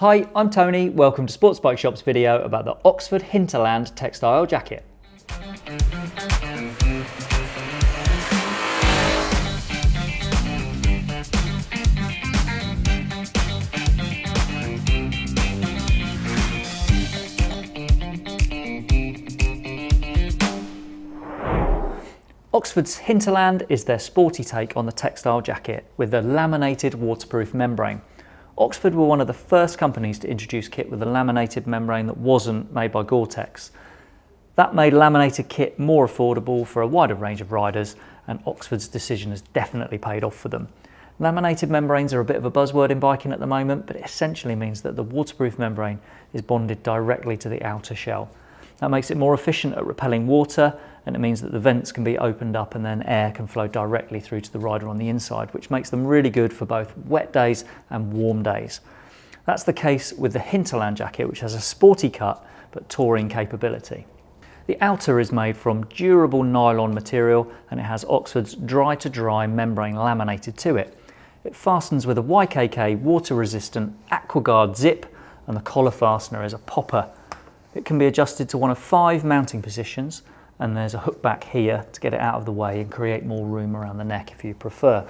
Hi, I'm Tony. Welcome to Sports Bike Shop's video about the Oxford Hinterland textile jacket. Oxford's Hinterland is their sporty take on the textile jacket with a laminated waterproof membrane. Oxford were one of the first companies to introduce kit with a laminated membrane that wasn't made by Gore-Tex. That made laminated kit more affordable for a wider range of riders and Oxford's decision has definitely paid off for them. Laminated membranes are a bit of a buzzword in biking at the moment, but it essentially means that the waterproof membrane is bonded directly to the outer shell. That makes it more efficient at repelling water and it means that the vents can be opened up and then air can flow directly through to the rider on the inside, which makes them really good for both wet days and warm days. That's the case with the Hinterland jacket, which has a sporty cut but touring capability. The outer is made from durable nylon material and it has Oxford's Dry2Dry membrane laminated to it. It fastens with a YKK water resistant AquaGuard zip and the collar fastener is a popper. It can be adjusted to one of five mounting positions and there's a hook back here to get it out of the way and create more room around the neck if you prefer.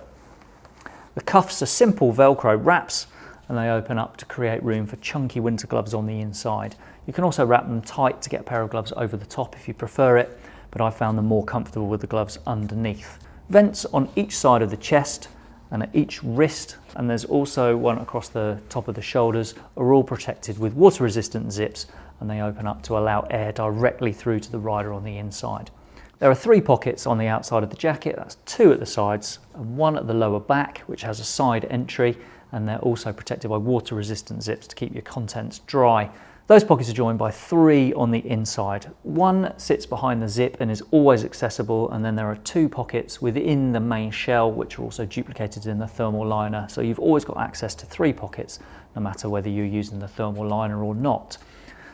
The cuffs are simple Velcro wraps and they open up to create room for chunky winter gloves on the inside. You can also wrap them tight to get a pair of gloves over the top if you prefer it, but I found them more comfortable with the gloves underneath. Vents on each side of the chest and at each wrist, and there's also one across the top of the shoulders, are all protected with water resistant zips and they open up to allow air directly through to the rider on the inside. There are three pockets on the outside of the jacket, that's two at the sides and one at the lower back which has a side entry and they're also protected by water resistant zips to keep your contents dry. Those pockets are joined by three on the inside. One sits behind the zip and is always accessible and then there are two pockets within the main shell which are also duplicated in the thermal liner so you've always got access to three pockets no matter whether you're using the thermal liner or not.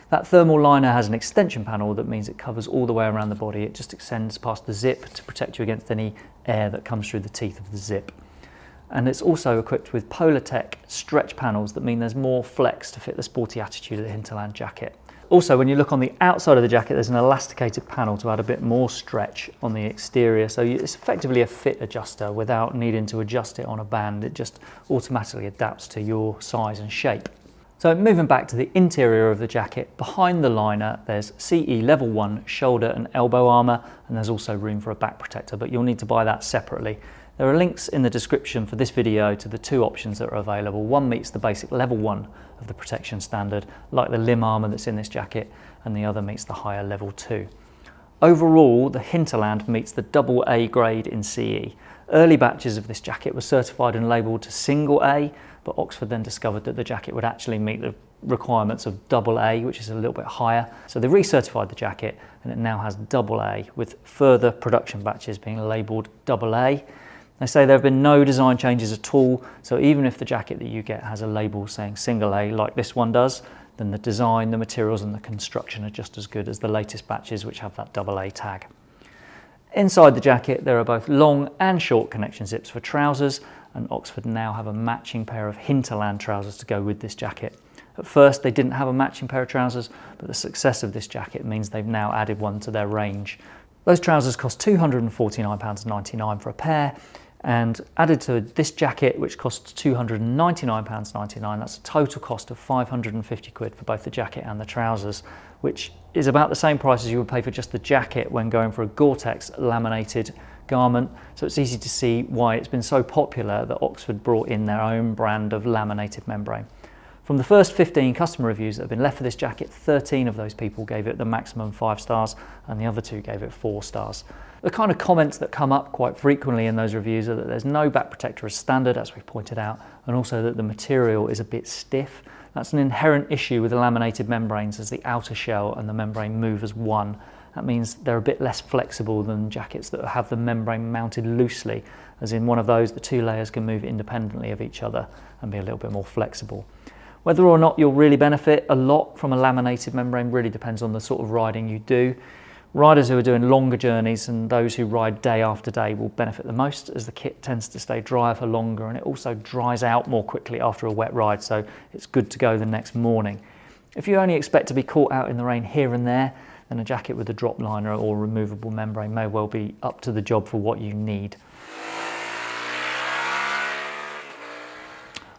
That thermal liner has an extension panel that means it covers all the way around the body. It just extends past the zip to protect you against any air that comes through the teeth of the zip. And it's also equipped with Polartec stretch panels that mean there's more flex to fit the sporty attitude of the Hinterland jacket. Also, when you look on the outside of the jacket, there's an elasticated panel to add a bit more stretch on the exterior. So it's effectively a fit adjuster without needing to adjust it on a band. It just automatically adapts to your size and shape. So moving back to the interior of the jacket, behind the liner there's CE level 1 shoulder and elbow armour and there's also room for a back protector but you'll need to buy that separately. There are links in the description for this video to the two options that are available. One meets the basic level 1 of the protection standard like the limb armour that's in this jacket and the other meets the higher level 2. Overall, the Hinterland meets the double A grade in CE. Early batches of this jacket were certified and labelled to single A but Oxford then discovered that the jacket would actually meet the requirements of double A, which is a little bit higher. So they recertified the jacket and it now has double A with further production batches being labelled double A. They say there have been no design changes at all, so even if the jacket that you get has a label saying single A like this one does, then the design, the materials and the construction are just as good as the latest batches which have that double A tag. Inside the jacket there are both long and short connection zips for trousers and Oxford now have a matching pair of Hinterland trousers to go with this jacket. At first they didn't have a matching pair of trousers but the success of this jacket means they've now added one to their range. Those trousers cost £249.99 for a pair and added to this jacket which costs £299.99 that's a total cost of 550 quid for both the jacket and the trousers which is about the same price as you would pay for just the jacket when going for a Gore-Tex laminated garment. So it's easy to see why it's been so popular that Oxford brought in their own brand of laminated membrane. From the first 15 customer reviews that have been left for this jacket, 13 of those people gave it the maximum five stars and the other two gave it four stars. The kind of comments that come up quite frequently in those reviews are that there's no back protector as standard, as we've pointed out, and also that the material is a bit stiff. That's an inherent issue with the laminated membranes as the outer shell and the membrane move as one. That means they're a bit less flexible than jackets that have the membrane mounted loosely, as in one of those the two layers can move independently of each other and be a little bit more flexible. Whether or not you'll really benefit a lot from a laminated membrane really depends on the sort of riding you do. Riders who are doing longer journeys and those who ride day after day will benefit the most as the kit tends to stay dry for longer and it also dries out more quickly after a wet ride so it's good to go the next morning. If you only expect to be caught out in the rain here and there then a jacket with a drop liner or removable membrane may well be up to the job for what you need.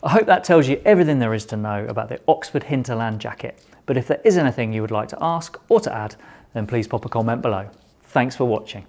I hope that tells you everything there is to know about the Oxford Hinterland jacket, but if there is anything you would like to ask or to add, then please pop a comment below. Thanks for watching.